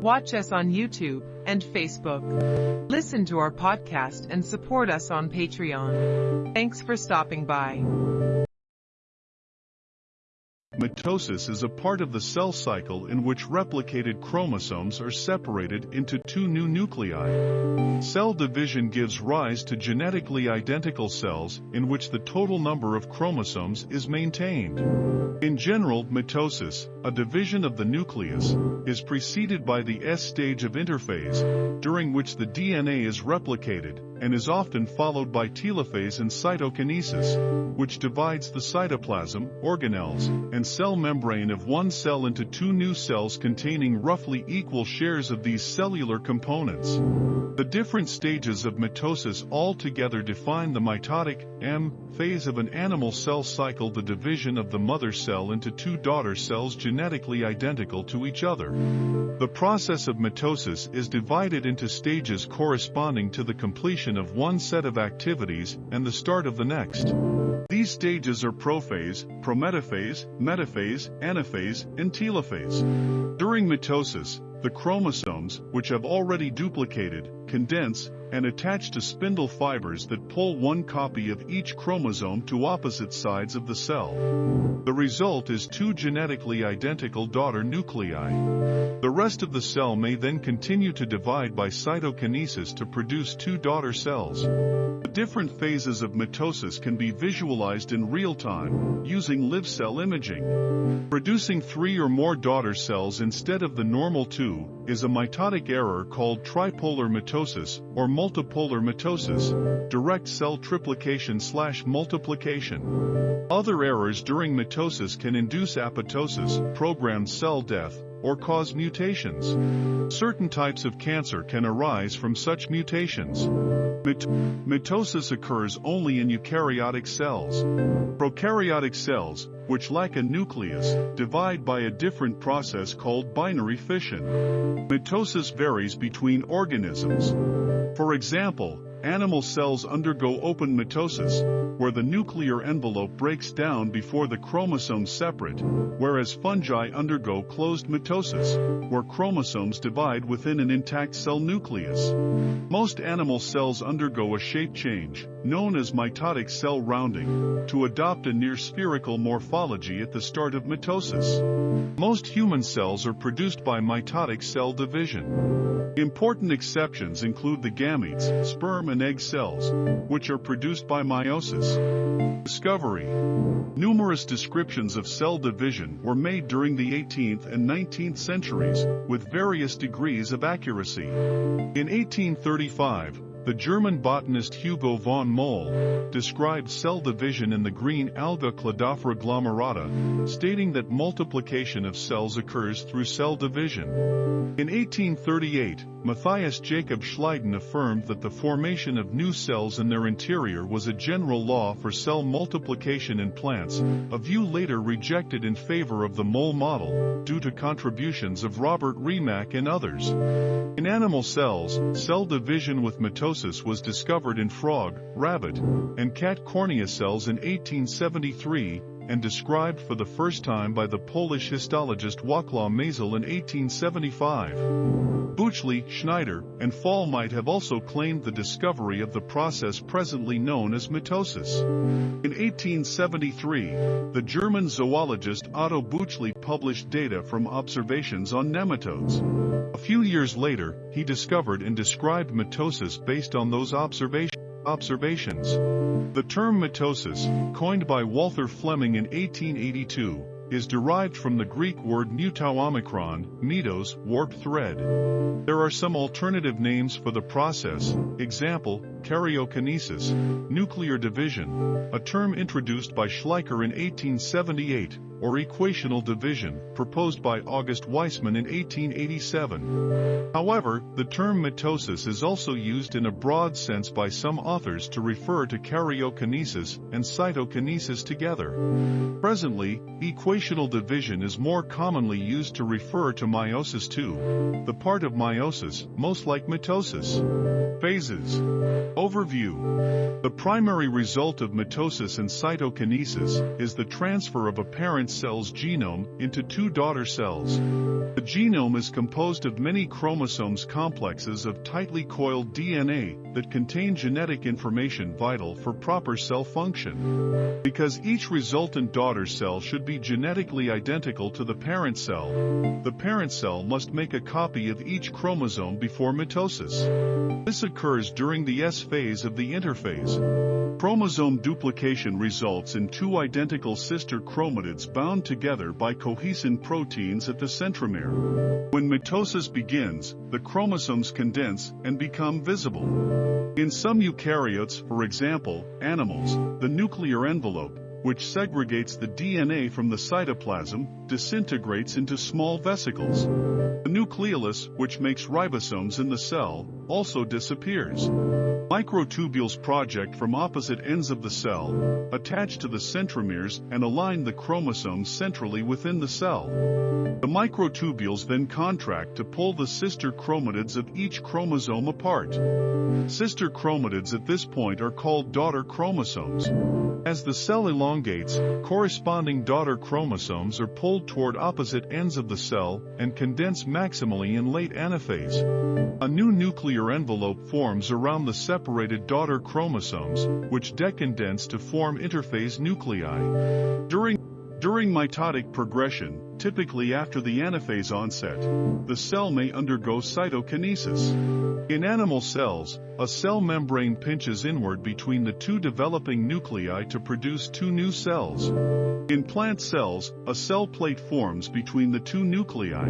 Watch us on YouTube and Facebook. Listen to our podcast and support us on Patreon. Thanks for stopping by. Mitosis is a part of the cell cycle in which replicated chromosomes are separated into two new nuclei. Cell division gives rise to genetically identical cells in which the total number of chromosomes is maintained. In general, mitosis, a division of the nucleus, is preceded by the S stage of interphase, during which the DNA is replicated, and is often followed by telophase and cytokinesis, which divides the cytoplasm, organelles, and cell membrane of one cell into two new cells containing roughly equal shares of these cellular components. The different stages of mitosis altogether define the mitotic M phase of an animal cell cycle the division of the mother cell into two daughter cells genetically identical to each other. The process of mitosis is divided into stages corresponding to the completion of one set of activities and the start of the next. These stages are prophase, prometaphase, metaphase, anaphase, and telophase. During mitosis, the which have already duplicated, condense, and attach to spindle fibers that pull one copy of each chromosome to opposite sides of the cell. The result is two genetically identical daughter nuclei. The rest of the cell may then continue to divide by cytokinesis to produce two daughter cells. The different phases of mitosis can be visualized in real time, using live cell imaging. Producing three or more daughter cells instead of the normal two is a mitotic error called tripolar mitosis or multipolar mitosis, direct cell triplication slash multiplication. Other errors during mitosis can induce apoptosis, programmed cell death, or cause mutations. Certain types of cancer can arise from such mutations. Mit mitosis occurs only in eukaryotic cells. Prokaryotic cells, which lack a nucleus, divide by a different process called binary fission. Mitosis varies between organisms. For example, Animal cells undergo open mitosis, where the nuclear envelope breaks down before the chromosomes separate, whereas fungi undergo closed mitosis, where chromosomes divide within an intact cell nucleus. Most animal cells undergo a shape change, known as mitotic cell rounding, to adopt a near spherical morphology at the start of mitosis. Most human cells are produced by mitotic cell division. Important exceptions include the gametes, sperm and egg cells, which are produced by meiosis. Discovery Numerous descriptions of cell division were made during the 18th and 19th centuries, with various degrees of accuracy. In 1835, the German botanist Hugo von Mohl described cell division in the green alga Cladophora glomerata, stating that multiplication of cells occurs through cell division. In 1838, Matthias Jacob Schleiden affirmed that the formation of new cells in their interior was a general law for cell multiplication in plants, a view later rejected in favor of the Mohl model, due to contributions of Robert Remak and others. In animal cells, cell division with mitosis was discovered in frog, rabbit, and cat cornea cells in 1873, and described for the first time by the Polish histologist Wacław Mayzel in 1875. Bütschli, Schneider, and Fol might have also claimed the discovery of the process presently known as mitosis. In 1873, the German zoologist Otto Bütschli published data from observations on nematodes. A few years later, he discovered and described mitosis based on those observations. Observations. The term mitosis, coined by Walther Flemming in 1882, is derived from the Greek word mutau mitos, warp thread. There are some alternative names for the process, example, karyokinesis, nuclear division, a term introduced by Schleicher in 1878, or equational division, proposed by August Weismann in 1887. However, the term mitosis is also used in a broad sense by some authors to refer to karyokinesis and cytokinesis together. Presently, equational division is more commonly used to refer to meiosis II, the part of meiosis most like mitosis. Phases Overview. The primary result of mitosis and cytokinesis is the transfer of a parent cell's genome into two daughter cells. The genome is composed of many chromosomes complexes of tightly coiled DNA that contain genetic information vital for proper cell function. Because each resultant daughter cell should be genetically identical to the parent cell, the parent cell must make a copy of each chromosome before mitosis. This occurs during the S phase of the interphase. Chromosome duplication results in two identical sister chromatids bound together by cohesin proteins at the centromere. When mitosis begins, the chromosomes condense and become visible. In some eukaryotes, for example, animals, the nuclear envelope, which segregates the DNA from the cytoplasm, disintegrates into small vesicles. The nucleolus, which makes ribosomes in the cell, also disappears. Microtubules project from opposite ends of the cell, attach to the centromeres and align the chromosomes centrally within the cell. The microtubules then contract to pull the sister chromatids of each chromosome apart. Sister chromatids at this point are called daughter chromosomes. As the cell elongates, corresponding daughter chromosomes are pulled toward opposite ends of the cell and condense maximally in late anaphase. A new nuclear envelope forms around the separated daughter chromosomes, which decondense to form interphase nuclei. During during mitotic progression, typically after the anaphase onset, the cell may undergo cytokinesis. In animal cells, a cell membrane pinches inward between the two developing nuclei to produce two new cells. In plant cells, a cell plate forms between the two nuclei.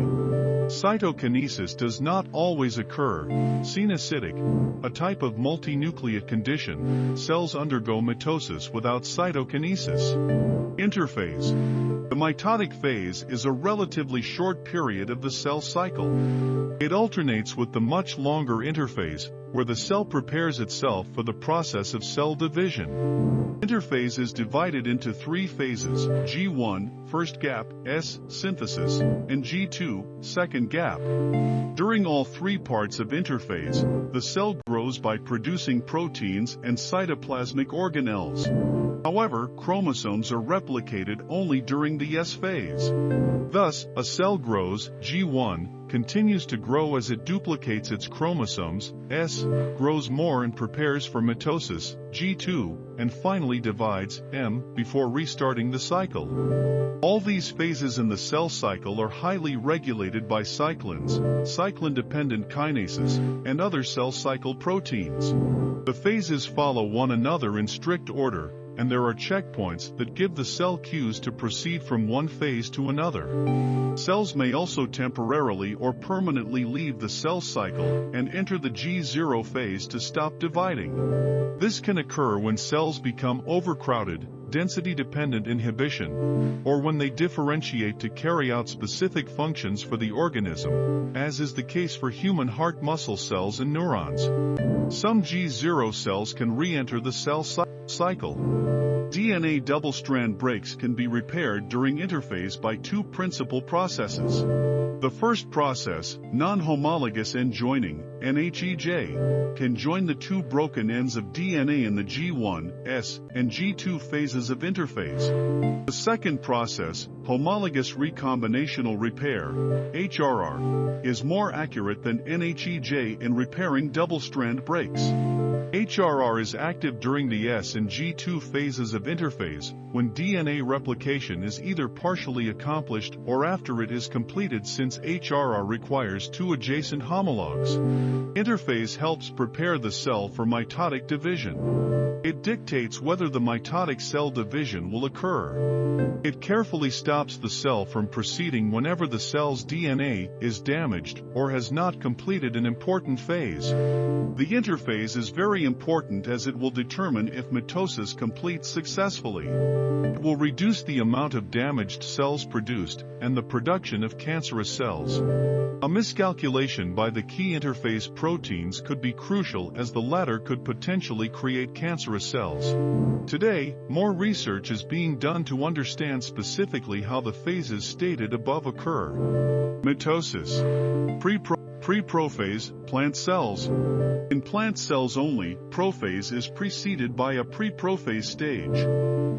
Cytokinesis does not always occur. Cenocytic, a type of multinucleate condition, cells undergo mitosis without cytokinesis. Interphase. The mitotic phase is a relatively short period of the cell cycle. It alternates with the much longer interphase, where the cell prepares itself for the process of cell division. Interphase is divided into three phases, G1, first gap, S, synthesis, and G2, second gap. During all three parts of interphase, the cell grows by producing proteins and cytoplasmic organelles. However, chromosomes are replicated only during the S phase. Thus, a cell grows, G1, continues to grow as it duplicates its chromosomes, S, grows more and prepares for mitosis, G2, and finally divides, M, before restarting the cycle. All these phases in the cell cycle are highly regulated by cyclins, cyclin-dependent kinases, and other cell cycle proteins. The phases follow one another in strict order, and there are checkpoints that give the cell cues to proceed from one phase to another. Cells may also temporarily or permanently leave the cell cycle and enter the G0 phase to stop dividing. This can occur when cells become overcrowded, density-dependent inhibition, or when they differentiate to carry out specific functions for the organism, as is the case for human heart muscle cells and neurons. Some G0 cells can re-enter the cell cycle. DNA double-strand breaks can be repaired during interphase by two principal processes. The first process, non-homologous end joining, NHEJ, can join the two broken ends of DNA in the G1, S, and G2 phases of interphase. The second process, homologous recombinational repair, HRR, is more accurate than NHEJ in repairing double-strand breaks. HRR is active during the S and G2 phases of interphase, when DNA replication is either partially accomplished or after it is completed since HRR requires two adjacent homologs. Interphase helps prepare the cell for mitotic division. It dictates whether the mitotic cell division will occur. It carefully stops the cell from proceeding whenever the cell's DNA is damaged or has not completed an important phase. The interphase is very important as it will determine if mitosis completes successfully. It will reduce the amount of damaged cells produced and the production of cancerous cells. A miscalculation by the key interphase proteins could be crucial as the latter could potentially create cancerous cells. Today, more research is being done to understand specifically how the phases stated above occur. Mitosis. Pre Pre-prophase, plant cells. In plant cells only, prophase is preceded by a pre-prophase stage.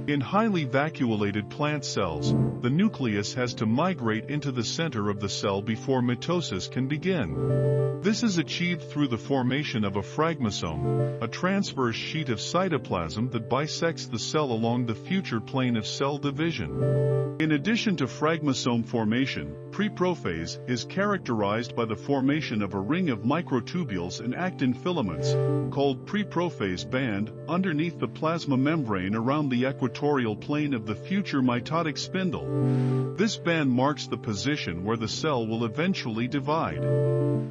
In highly vacuolated plant cells, the nucleus has to migrate into the center of the cell before mitosis can begin. This is achieved through the formation of a phragmosome, a transverse sheet of cytoplasm that bisects the cell along the future plane of cell division. In addition to phragmosome formation, preprophase is characterized by the formation of a ring of microtubules and actin filaments, called preprophase band, underneath the plasma membrane around the equatorial plane of the future mitotic spindle. This band marks the position where the cell will eventually divide.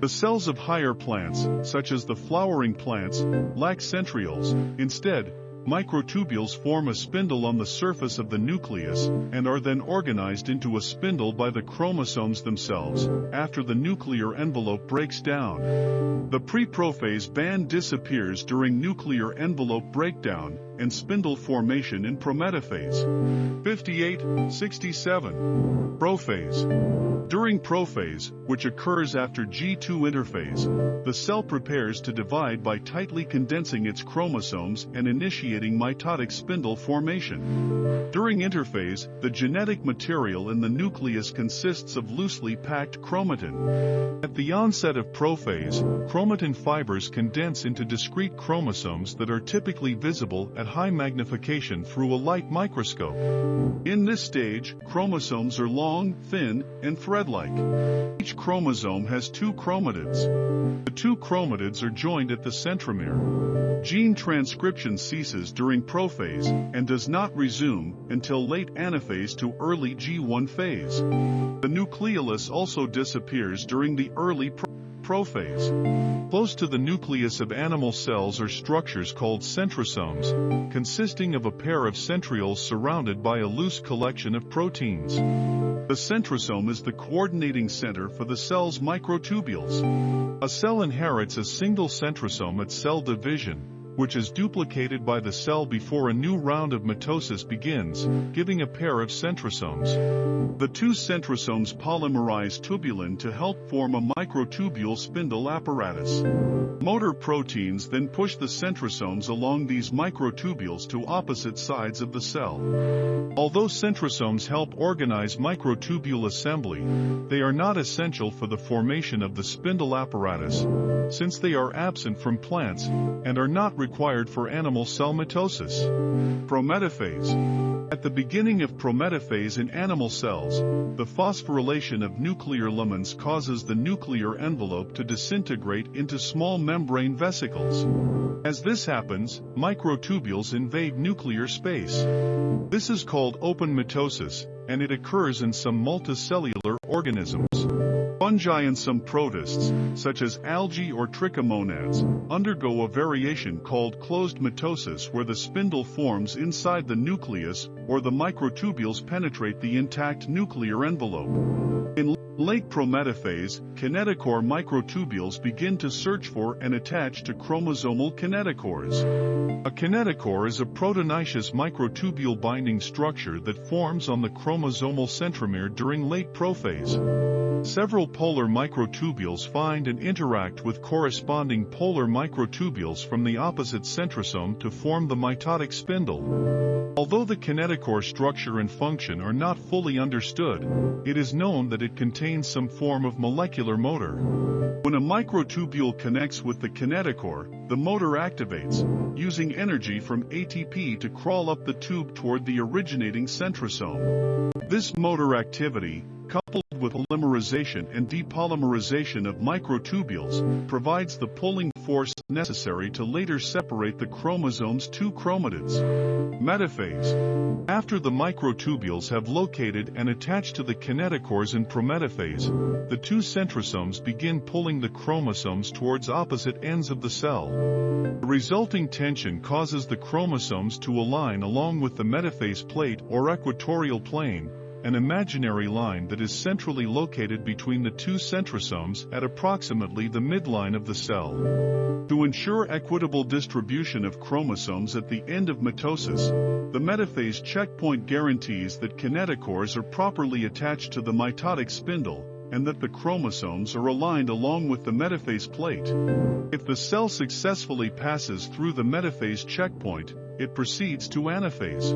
The cells of higher plants, such as the flowering plants, lack centrioles. Instead, Microtubules form a spindle on the surface of the nucleus and are then organized into a spindle by the chromosomes themselves after the nuclear envelope breaks down. The preprophase band disappears during nuclear envelope breakdown and spindle formation in prometaphase. 58, 67. Prophase. During prophase, which occurs after G2 interphase, the cell prepares to divide by tightly condensing its chromosomes and initiating mitotic spindle formation. During interphase, the genetic material in the nucleus consists of loosely packed chromatin. At the onset of prophase, chromatin fibers condense into discrete chromosomes that are typically visible at high magnification through a light microscope. In this stage, chromosomes are long, thin, and thread-like. Each chromosome has two chromatids. The two chromatids are joined at the centromere. Gene transcription ceases during prophase and does not resume until late anaphase to early G1 phase. The nucleolus also disappears during the early prophase. Close to the nucleus of animal cells are structures called centrosomes, consisting of a pair of centrioles surrounded by a loose collection of proteins. The centrosome is the coordinating center for the cell's microtubules. A cell inherits a single centrosome at cell division, which is duplicated by the cell before a new round of mitosis begins, giving a pair of centrosomes. The two centrosomes polymerize tubulin to help form a microtubule spindle apparatus. Motor proteins then push the centrosomes along these microtubules to opposite sides of the cell. Although centrosomes help organize microtubule assembly, they are not essential for the formation of the spindle apparatus, since they are absent from plants and are not required for animal cell mitosis. Prometaphase. At the beginning of prometaphase in animal cells, the phosphorylation of nuclear lamins causes the nuclear envelope to disintegrate into small membrane vesicles. As this happens, microtubules invade nuclear space. This is called open mitosis, and it occurs in some multicellular organisms. Fungi and some protists, such as algae or trichomonads, undergo a variation called closed mitosis where the spindle forms inside the nucleus or the microtubules penetrate the intact nuclear envelope. In late prometaphase, kinetochore microtubules begin to search for and attach to chromosomal kinetochores. A kinetochore is a proteinaceous microtubule binding structure that forms on the chromosomal centromere during late prophase. Several polar microtubules find and interact with corresponding polar microtubules from the opposite centrosome to form the mitotic spindle. Although the kinetochore structure and function are not fully understood, it is known that it contains some form of molecular motor. When a microtubule connects with the kinetochore, the motor activates, using energy from ATP to crawl up the tube toward the originating centrosome. This motor activity, coupled with polymerization and depolymerization of microtubules, provides the pulling force necessary to later separate the chromosome's two chromatids. Metaphase. After the microtubules have located and attached to the kinetochores in prometaphase, the two centrosomes begin pulling the chromosomes towards opposite ends of the cell. The resulting tension causes the chromosomes to align along with the metaphase plate or equatorial plane, an imaginary line that is centrally located between the two centrosomes at approximately the midline of the cell. To ensure equitable distribution of chromosomes at the end of mitosis, the metaphase checkpoint guarantees that kinetochores are properly attached to the mitotic spindle, and that the chromosomes are aligned along with the metaphase plate. If the cell successfully passes through the metaphase checkpoint, it proceeds to anaphase.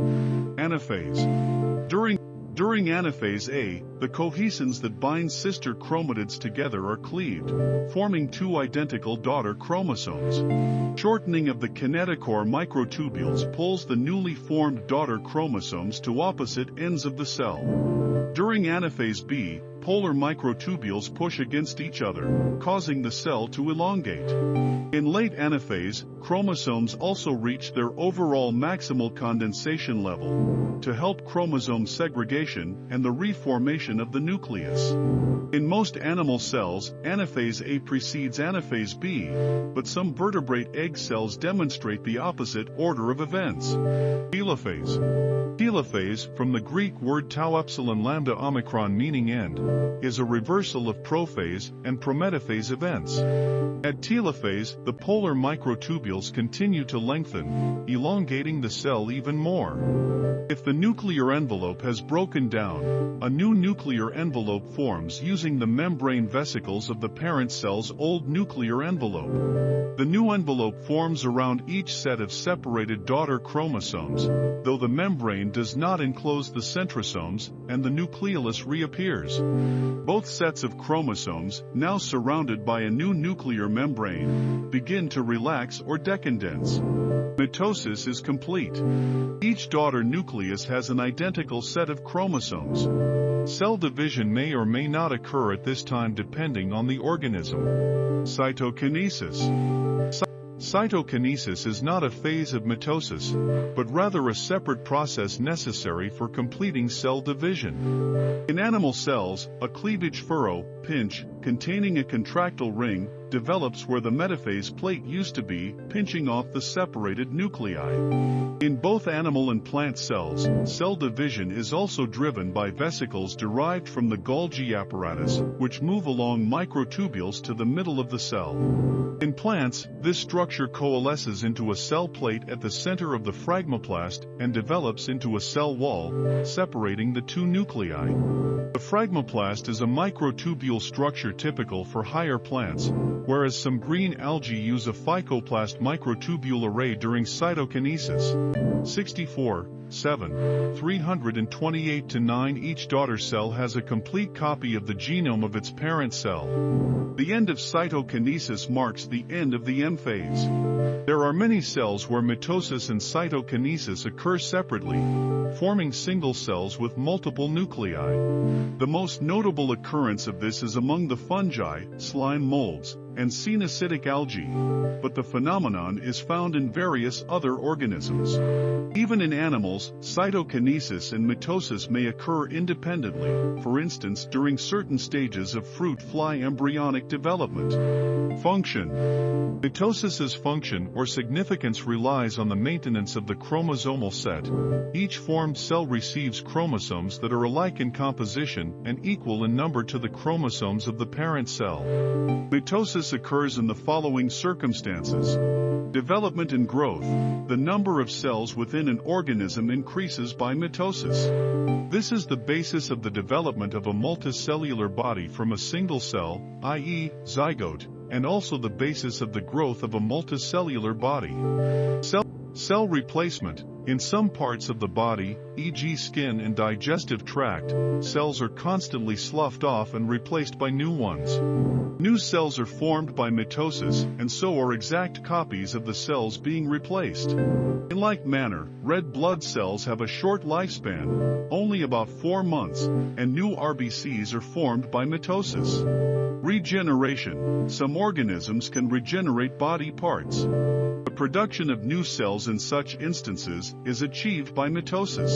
Anaphase. During during anaphase A, the cohesins that bind sister chromatids together are cleaved, forming two identical daughter chromosomes. Shortening of the kinetochore microtubules pulls the newly formed daughter chromosomes to opposite ends of the cell. During anaphase B, polar microtubules push against each other, causing the cell to elongate. In late anaphase, chromosomes also reach their overall maximal condensation level to help chromosome segregation and the reformation of the nucleus. In most animal cells, anaphase A precedes anaphase B, but some vertebrate egg cells demonstrate the opposite order of events. Telophase. Telophase, from the Greek word tau epsilon lambda omicron meaning end, is a reversal of prophase and prometaphase events. At telophase, the polar microtubules continue to lengthen, elongating the cell even more. If the nuclear envelope has broken down, a new nuclear envelope forms using the membrane vesicles of the parent cell's old nuclear envelope. The new envelope forms around each set of separated daughter chromosomes, though the membrane does not enclose the centrosomes, and the nucleolus reappears. Both sets of chromosomes, now surrounded by a new nuclear membrane, begin to relax or decondense. Mitosis is complete. Each daughter nucleus has an identical set of chromosomes. Cell division may or may not occur at this time depending on the organism. Cytokinesis. Cytokinesis is not a phase of mitosis, but rather a separate process necessary for completing cell division. In animal cells, a cleavage furrow, pinch, containing a contractile ring, develops where the metaphase plate used to be, pinching off the separated nuclei. In both animal and plant cells, cell division is also driven by vesicles derived from the Golgi apparatus, which move along microtubules to the middle of the cell. In plants, this structure coalesces into a cell plate at the center of the phragmoplast and develops into a cell wall, separating the two nuclei. The phragmoplast is a microtubule structure typical for higher plants, whereas some green algae use a phycoplast microtubule array during cytokinesis. 64, 7. 328 to 9 Each daughter cell has a complete copy of the genome of its parent cell. The end of cytokinesis marks the end of the M phase. There are many cells where mitosis and cytokinesis occur separately, forming single cells with multiple nuclei. The most notable occurrence of this is among the fungi, slime molds, and cenocytic algae, but the phenomenon is found in various other organisms. Even in animals, cytokinesis and mitosis may occur independently, for instance during certain stages of fruit fly embryonic development. Function Mitosis's function or significance relies on the maintenance of the chromosomal set. Each formed cell receives chromosomes that are alike in composition and equal in number to the chromosomes of the parent cell. Mitosis occurs in the following circumstances. Development and growth. The number of cells within an organism increases by mitosis. This is the basis of the development of a multicellular body from a single cell, i.e., zygote, and also the basis of the growth of a multicellular body. Cell, cell replacement. In some parts of the body, e.g. skin and digestive tract, cells are constantly sloughed off and replaced by new ones. New cells are formed by mitosis, and so are exact copies of the cells being replaced. In like manner, red blood cells have a short lifespan, only about 4 months, and new RBCs are formed by mitosis. Regeneration. Some organisms can regenerate body parts. The production of new cells in such instances is achieved by mitosis.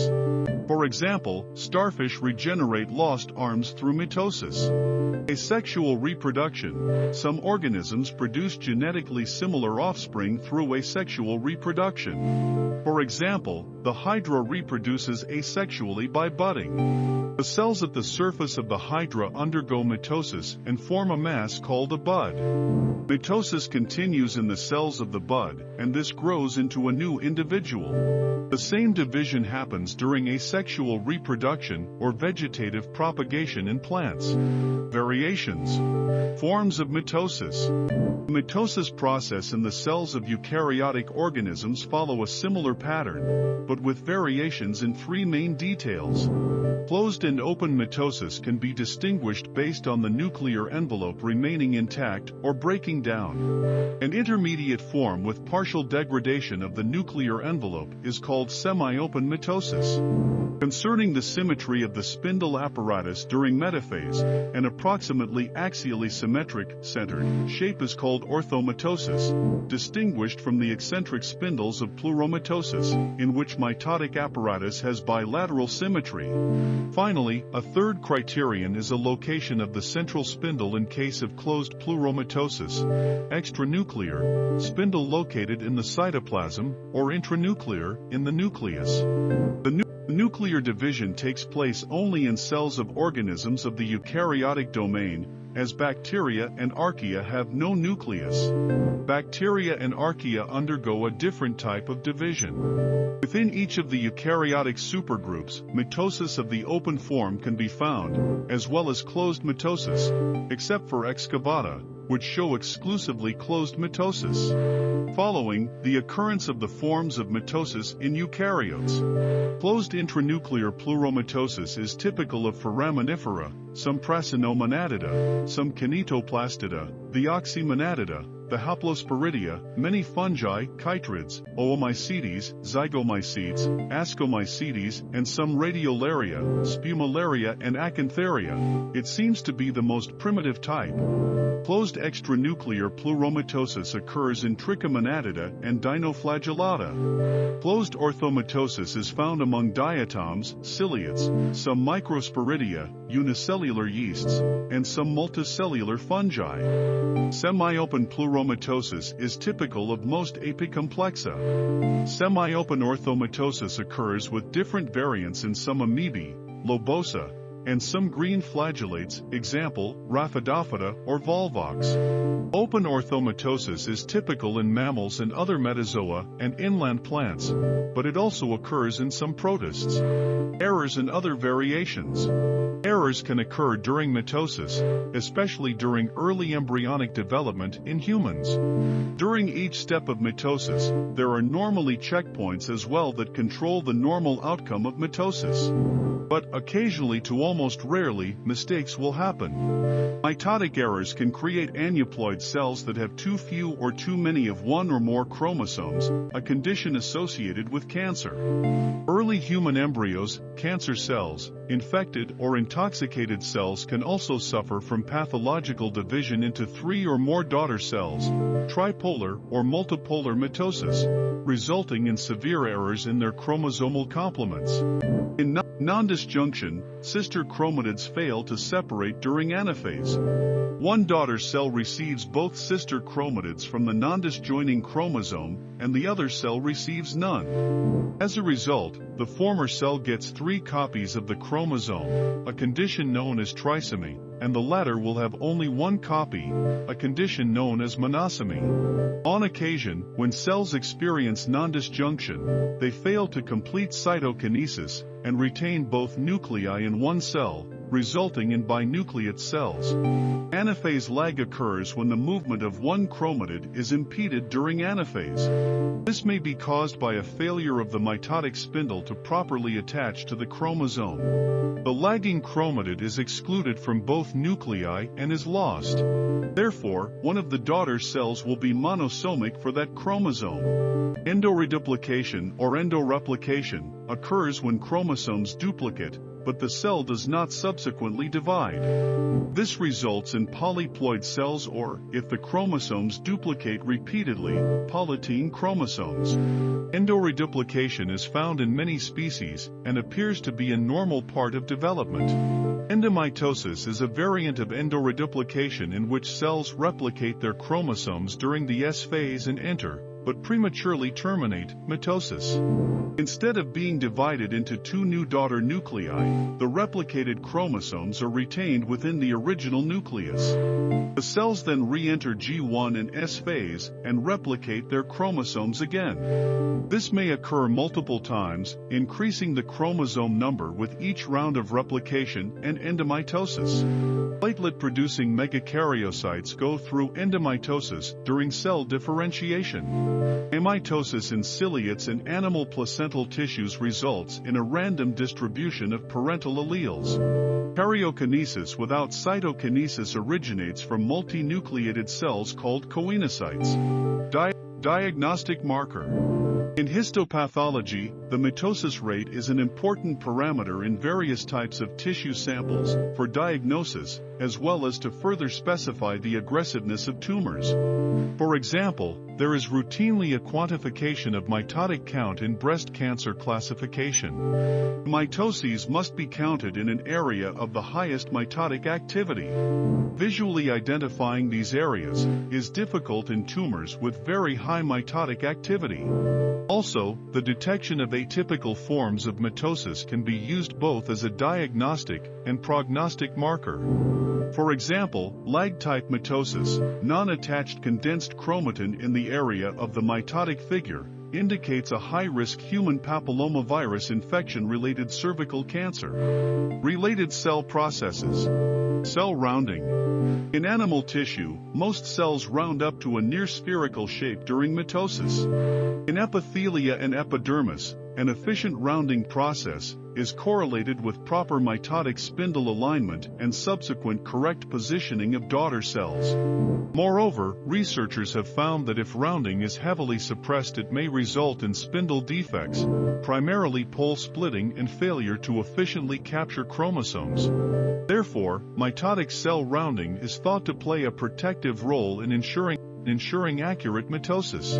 For example, starfish regenerate lost arms through mitosis. Asexual reproduction. Some organisms produce genetically similar offspring through asexual reproduction. For example, the hydra reproduces asexually by budding. The cells at the surface of the hydra undergo mitosis and form form a mass called a bud. Mitosis continues in the cells of the bud, and this grows into a new individual. The same division happens during asexual reproduction or vegetative propagation in plants. Variations. Forms of mitosis. The mitosis process in the cells of eukaryotic organisms follow a similar pattern, but with variations in three main details. Closed and open mitosis can be distinguished based on the nuclear envelope remaining intact or breaking down. An intermediate form with partial degradation of the nuclear envelope is called semi-open mitosis. Concerning the symmetry of the spindle apparatus during metaphase, an approximately axially symmetric, centered, shape is called orthomitosis, distinguished from the eccentric spindles of pleuromitosis, in which mitotic apparatus has bilateral symmetry. Finally, a third criterion is a location of the central spindle in case of closed pleuromitosis, extranuclear, spindle located in the cytoplasm, or intranuclear, in the nucleus. The nu nuclear division takes place only in cells of organisms of the eukaryotic domain, as bacteria and archaea have no nucleus. Bacteria and archaea undergo a different type of division. Within each of the eukaryotic supergroups, mitosis of the open form can be found, as well as closed mitosis, except for excavata, which show exclusively closed mitosis. Following, the occurrence of the forms of mitosis in eukaryotes. Closed intranuclear pleuromitosis is typical of foraminifera, some Prasinomonadida, some Kinetoplastida, the Oxymonadida, the Haplosporidia, many fungi, chytrids, Oomycetes, Zygomycetes, Ascomycetes, and some Radiolaria, Spumellaria and Acantharia. It seems to be the most primitive type. Closed extranuclear pleuromitosis occurs in Trichomonadida and Dinoflagellata. Closed orthomitosis is found among diatoms, ciliates, some Microsporidia, unicellular yeasts, and some multicellular fungi. Semi-open pleuromitosis is typical of most apicomplexa. Semi-open orthomitosis occurs with different variants in some amoebae, lobosa, and some green flagellates, example, Raphidophyta or Volvox. Open orthomitosis is typical in mammals and other metazoa and inland plants, but it also occurs in some protists. Errors and other variations. Errors can occur during mitosis, especially during early embryonic development in humans. During each step of mitosis, there are normally checkpoints as well that control the normal outcome of mitosis. But occasionally to almost rarely, mistakes will happen. Mitotic errors can create aneuploid cells that have too few or too many of one or more chromosomes, a condition associated with cancer. Early human embryos, cancer cells, infected or intoxicated cells can also suffer from pathological division into three or more daughter cells, tripolar or multipolar mitosis, resulting in severe errors in their chromosomal complements. In non-disjunction, sister chromatids fail to separate during anaphase. One daughter cell receives both sister chromatids from the non-disjoining chromosome, and the other cell receives none. As a result, the former cell gets three copies of the chromosome, a condition known as trisomy, and the latter will have only one copy, a condition known as monosomy. On occasion, when cells experience non-disjunction, they fail to complete cytokinesis and retain both nuclei in one cell, resulting in binucleate cells. Anaphase lag occurs when the movement of one chromatid is impeded during anaphase. This may be caused by a failure of the mitotic spindle to properly attach to the chromosome. The lagging chromatid is excluded from both nuclei and is lost. Therefore, one of the daughter cells will be monosomic for that chromosome. Endoreduplication or endoreplication occurs when chromosomes duplicate, but the cell does not subsequently divide. This results in polyploid cells or, if the chromosomes duplicate repeatedly, polytene chromosomes. Endoreduplication is found in many species and appears to be a normal part of development. Endomitosis is a variant of endoreduplication in which cells replicate their chromosomes during the S phase and enter, but prematurely terminate mitosis. Instead of being divided into two new daughter nuclei, the replicated chromosomes are retained within the original nucleus. The cells then re-enter G1 and S phase and replicate their chromosomes again. This may occur multiple times, increasing the chromosome number with each round of replication and endomitosis. Platelet-producing megakaryocytes go through endomitosis during cell differentiation. Amitosis in ciliates and animal placental tissues results in a random distribution of parental alleles. Karyokinesis without cytokinesis originates from multinucleated cells called coenocytes. Di diagnostic marker. In histopathology, the mitosis rate is an important parameter in various types of tissue samples for diagnosis, as well as to further specify the aggressiveness of tumors. For example, there is routinely a quantification of mitotic count in breast cancer classification. Mitoses must be counted in an area of the highest mitotic activity. Visually identifying these areas is difficult in tumors with very high mitotic activity. Also, the detection of atypical forms of mitosis can be used both as a diagnostic and prognostic marker. For example, lag-type mitosis, non-attached condensed chromatin in the area of the mitotic figure, indicates a high-risk human papillomavirus infection-related cervical cancer. Related cell processes. Cell rounding. In animal tissue, most cells round up to a near spherical shape during mitosis. In epithelia and epidermis, an efficient rounding process is correlated with proper mitotic spindle alignment and subsequent correct positioning of daughter cells. Moreover, researchers have found that if rounding is heavily suppressed it may result in spindle defects, primarily pole splitting and failure to efficiently capture chromosomes. Therefore, mitotic cell rounding is thought to play a protective role in ensuring ensuring accurate mitosis.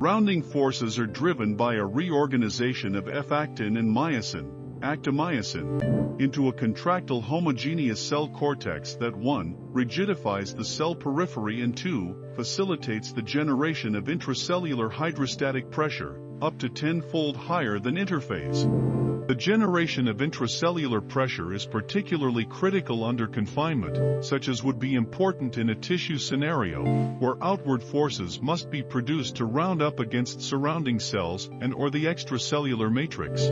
Rounding forces are driven by a reorganization of F-actin and myosin, actomyosin, into a contractile homogeneous cell cortex that 1. rigidifies the cell periphery and 2. facilitates the generation of intracellular hydrostatic pressure, up to tenfold higher than interphase. The generation of intracellular pressure is particularly critical under confinement, such as would be important in a tissue scenario, where outward forces must be produced to round up against surrounding cells and or the extracellular matrix.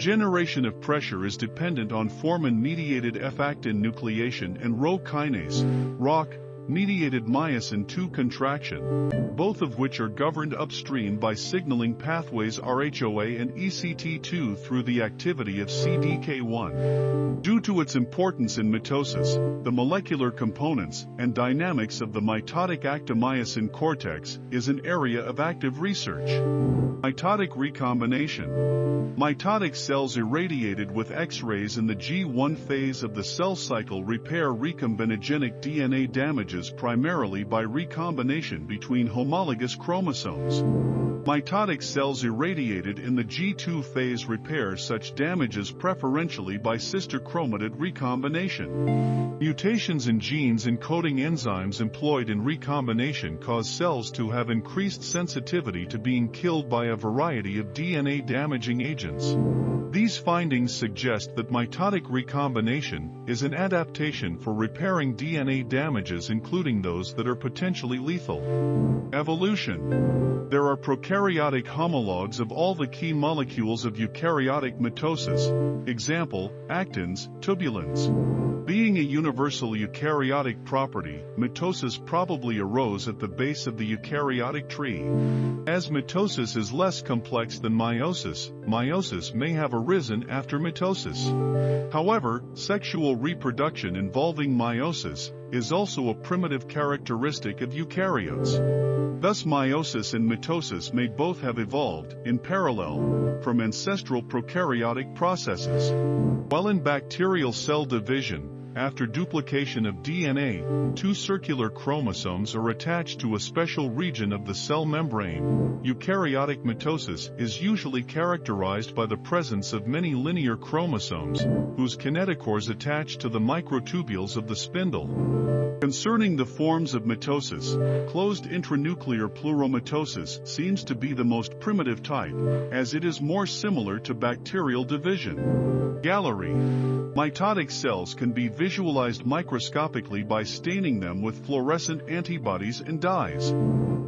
Generation of pressure is dependent on formin-mediated F-actin nucleation and Rho kinase, ROCK, mediated myosin 2 contraction, both of which are governed upstream by signaling pathways RHOA and ECT2 through the activity of CDK1. Due to its importance in mitosis, the molecular components and dynamics of the mitotic actomyosin cortex is an area of active research. Mitotic recombination. Mitotic cells irradiated with X-rays in the G1 phase of the cell cycle repair recombinogenic DNA damages primarily by recombination between homologous chromosomes. Mitotic cells irradiated in the G2 phase repair such damages preferentially by sister chromatid recombination. Mutations in genes encoding enzymes employed in recombination cause cells to have increased sensitivity to being killed by a variety of DNA damaging agents. These findings suggest that mitotic recombination is an adaptation for repairing DNA damages including those that are potentially lethal. Evolution. There are prokaryotic homologs of all the key molecules of eukaryotic mitosis, example, actins, tubulins. Being universal eukaryotic property, mitosis probably arose at the base of the eukaryotic tree. As mitosis is less complex than meiosis, meiosis may have arisen after mitosis. However, sexual reproduction involving meiosis is also a primitive characteristic of eukaryotes. Thus meiosis and mitosis may both have evolved, in parallel, from ancestral prokaryotic processes. While in bacterial cell division, After duplication of DNA, two circular chromosomes are attached to a special region of the cell membrane. Eukaryotic mitosis is usually characterized by the presence of many linear chromosomes, whose kinetochores attach to the microtubules of the spindle. Concerning the forms of mitosis, closed intranuclear pleuromitosis seems to be the most primitive type, as it is more similar to bacterial division. Gallery. Mitotic cells can be visualized microscopically by staining them with fluorescent antibodies and dyes.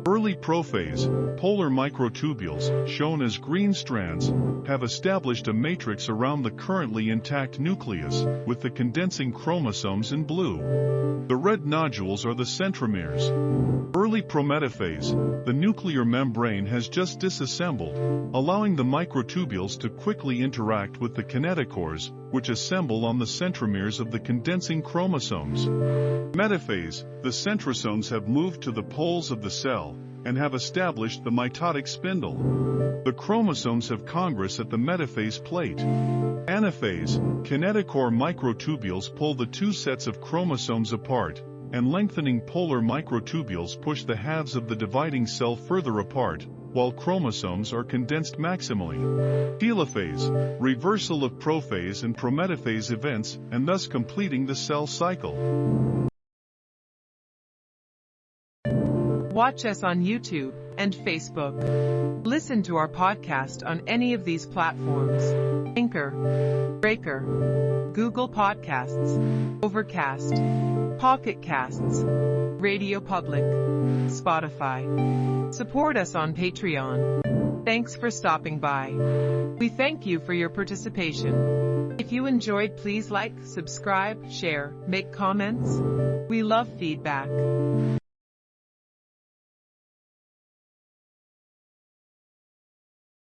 Early prophase, polar microtubules, shown as green strands, have established a matrix around the currently intact nucleus, with the condensing chromosomes in blue. The red nodules are the centromeres. Early prometaphase, the nuclear membrane has just disassembled, allowing the microtubules to quickly interact with the kinetochores, which assemble on the centromeres of the condensing chromosomes. Metaphase, the centrosomes have moved to the poles of the cell, and have established the mitotic spindle. The chromosomes have congress at the metaphase plate. Anaphase, kinetochore microtubules pull the two sets of chromosomes apart, and lengthening polar microtubules push the halves of the dividing cell further apart, while chromosomes are condensed maximally. Telophase, reversal of prophase and prometaphase events, and thus completing the cell cycle. Watch us on YouTube and Facebook. Listen to our podcast on any of these platforms. Anchor, Breaker, Google Podcasts, Overcast, Pocket Casts, Radio Public, Spotify. Support us on Patreon. Thanks for stopping by. We thank you for your participation. If you enjoyed, please like, subscribe, share, make comments. We love feedback.